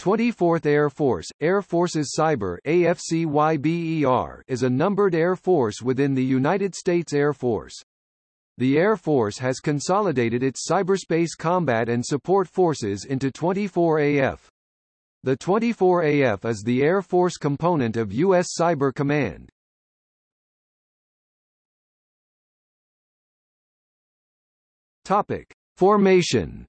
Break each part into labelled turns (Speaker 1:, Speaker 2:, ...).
Speaker 1: 24th Air Force, Air Forces Cyber AFCYBER is a numbered air force within the United States Air Force. The Air Force has consolidated its cyberspace combat and support forces into 24AF. The 24AF is the Air Force component of U.S. Cyber Command. Topic. Formation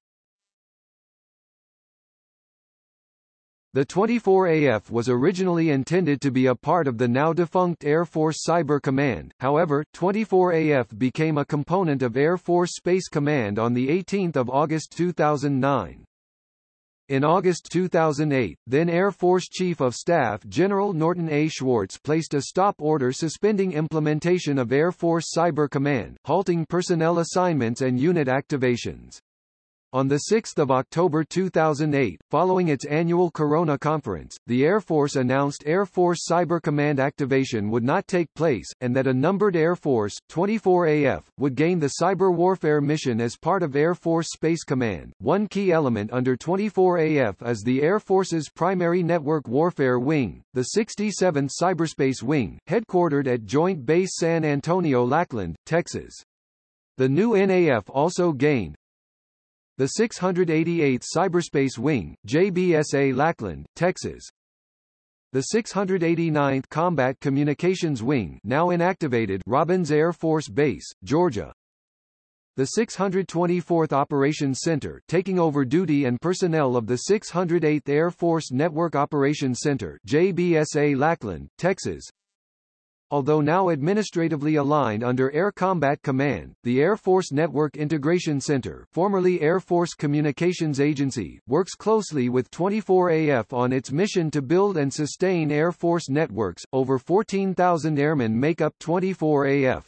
Speaker 1: The 24AF was originally intended to be a part of the now-defunct Air Force Cyber Command, however, 24AF became a component of Air Force Space Command on 18 August 2009. In August 2008, then Air Force Chief of Staff General Norton A. Schwartz placed a stop order suspending implementation of Air Force Cyber Command, halting personnel assignments and unit activations. On 6 October 2008, following its annual Corona conference, the Air Force announced Air Force Cyber Command activation would not take place, and that a numbered Air Force, 24AF, would gain the cyber warfare mission as part of Air Force Space Command. One key element under 24AF is the Air Force's primary network warfare wing, the 67th Cyberspace Wing, headquartered at Joint Base San Antonio Lackland, Texas. The new NAF also gained, the 688th Cyberspace Wing, JBSA Lackland, Texas. The 689th Combat Communications Wing now inactivated Robins Air Force Base, Georgia. The 624th Operations Center taking over duty and personnel of the 608th Air Force Network Operations Center JBSA Lackland, Texas. Although now administratively aligned under Air Combat Command, the Air Force Network Integration Center formerly Air Force Communications Agency, works closely with 24AF on its mission to build and sustain Air Force networks. Over 14,000 airmen make up 24AF.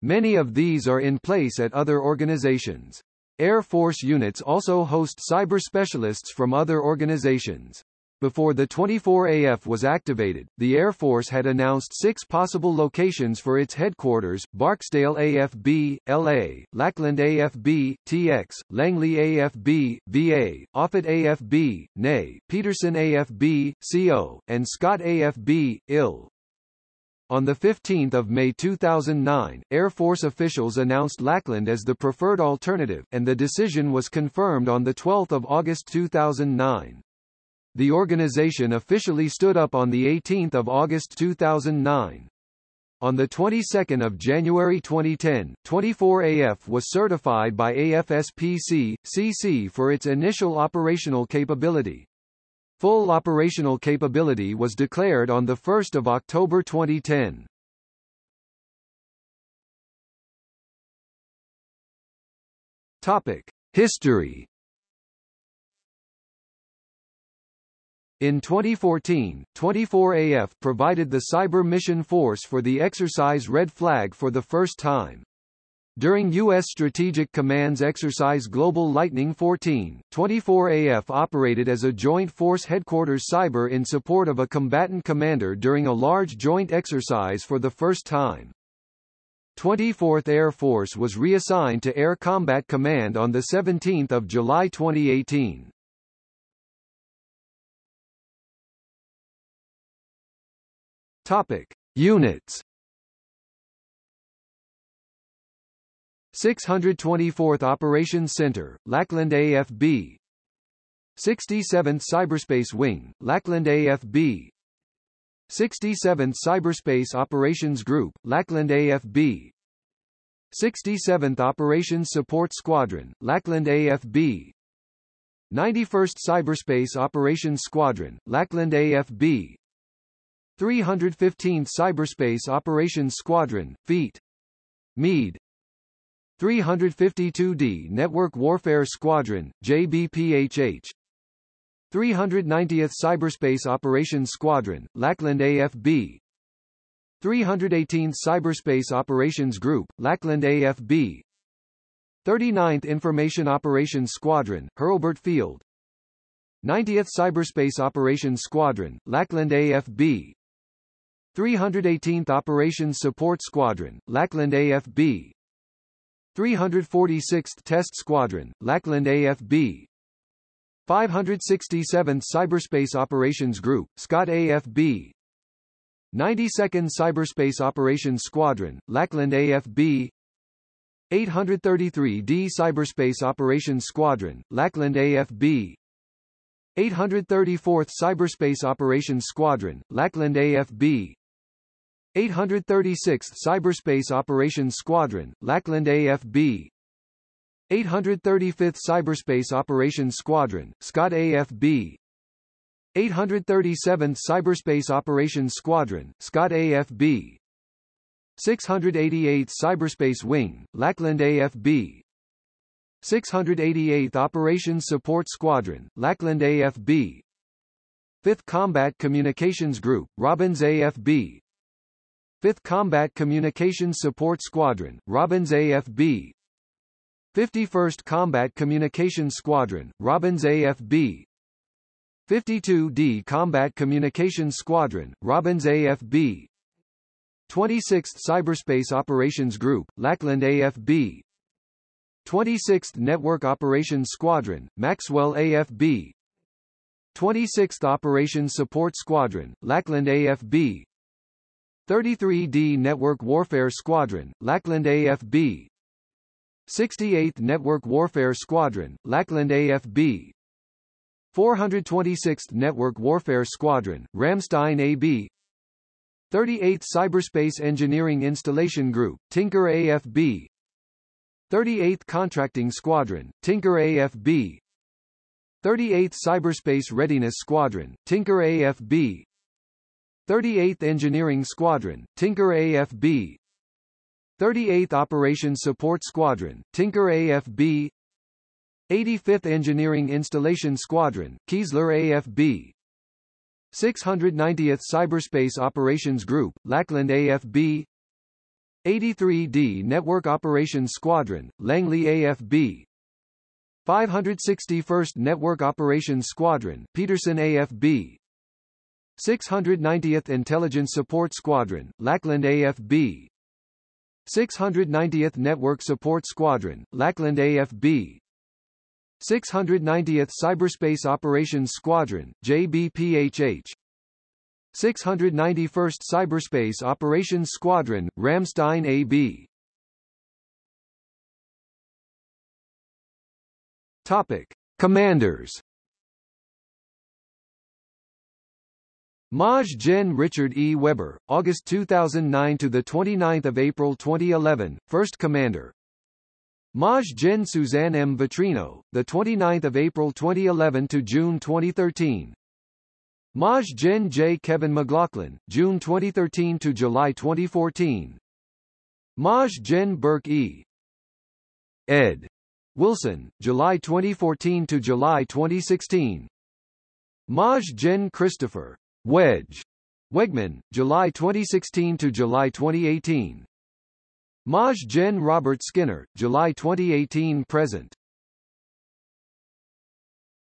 Speaker 1: Many of these are in place at other organizations. Air Force units also host cyber specialists from other organizations. Before the 24AF was activated, the Air Force had announced six possible locations for its headquarters, Barksdale AFB, LA, Lackland AFB, TX, Langley AFB, VA, Offutt AFB, NE, Peterson AFB, CO, and Scott AFB, IL. On 15 May 2009, Air Force officials announced Lackland as the preferred alternative, and the decision was confirmed on 12 August 2009. The organization officially stood up on 18 August 2009. On the 22nd of January 2010, 24AF was certified by AFSPC, CC for its initial operational capability. Full operational capability was declared on 1 October 2010. Topic. History In 2014, 24AF provided the Cyber Mission Force for the exercise Red Flag for the first time. During U.S. Strategic Command's exercise Global Lightning 14, 24AF operated as a Joint Force Headquarters Cyber in support of a combatant commander during a large joint exercise for the first time. 24th Air Force was reassigned to Air Combat Command on 17 July 2018. Topic: Units. 624th Operations Center, Lackland AFB. 67th Cyberspace Wing, Lackland AFB. 67th Cyberspace Operations Group, Lackland AFB. 67th Operations Support Squadron, Lackland AFB. 91st Cyberspace Operations Squadron, Lackland AFB. 315th Cyberspace Operations Squadron, Feet. Meade. 352d Network Warfare Squadron, JBPHH 390th Cyberspace Operations Squadron, Lackland AFB 318th Cyberspace Operations Group, Lackland AFB 39th Information Operations Squadron, Hurlburt Field. 90th Cyberspace Operations Squadron, Lackland AFB 318th Operations Support Squadron, Lackland AFB 346th Test Squadron, Lackland AFB 567th Cyberspace Operations Group, Scott AFB 92nd Cyberspace Operations Squadron, Lackland AFB 833d Cyberspace Operations Squadron, Lackland AFB 834th Cyberspace Operations Squadron, Lackland AFB 836th Cyberspace Operations Squadron, Lackland AFB 835th Cyberspace Operations Squadron, Scott AFB 837th Cyberspace Operations Squadron, Scott AFB 688th Cyberspace Wing, Lackland AFB 688th Operations Support Squadron, Lackland AFB 5th Combat Communications Group, Robins AFB 5th Combat Communications Support Squadron, Robins AFB 51st Combat Communications Squadron, Robins AFB 52d Combat Communications Squadron, Robins AFB 26th Cyberspace Operations Group, Lackland AFB 26th Network Operations Squadron, Maxwell AFB 26th Operations Support Squadron, Lackland AFB 33d Network Warfare Squadron, Lackland AFB 68th Network Warfare Squadron, Lackland AFB 426th Network Warfare Squadron, Ramstein AB 38th Cyberspace Engineering Installation Group, Tinker AFB 38th Contracting Squadron, Tinker AFB 38th Cyberspace Readiness Squadron, Tinker AFB 38th Engineering Squadron, Tinker AFB 38th Operations Support Squadron, Tinker AFB 85th Engineering Installation Squadron, Keesler AFB 690th Cyberspace Operations Group, Lackland AFB 83d Network Operations Squadron, Langley AFB 561st Network Operations Squadron, Peterson AFB 690th Intelligence Support Squadron, Lackland AFB 690th Network Support Squadron, Lackland AFB 690th Cyberspace Operations Squadron, JBPHH 691st Cyberspace Operations Squadron, Ramstein AB Topic. Commanders Maj Gen Richard E. Webber, August 2009 to the 29th of April 2011, First Commander. Maj Gen Suzanne M. Vautrinot, the 29th of April 2011 to June 2013. Maj Gen J. Kevin McLaughlin, June 2013 to July 2014. Maj Gen Burke E. Ed. Wilson, July 2014 to July 2016. Maj Gen Christopher Wedge. Weggeman, July 2016 to July 2018. Maj Gen Robert Skinner, July 2018 present.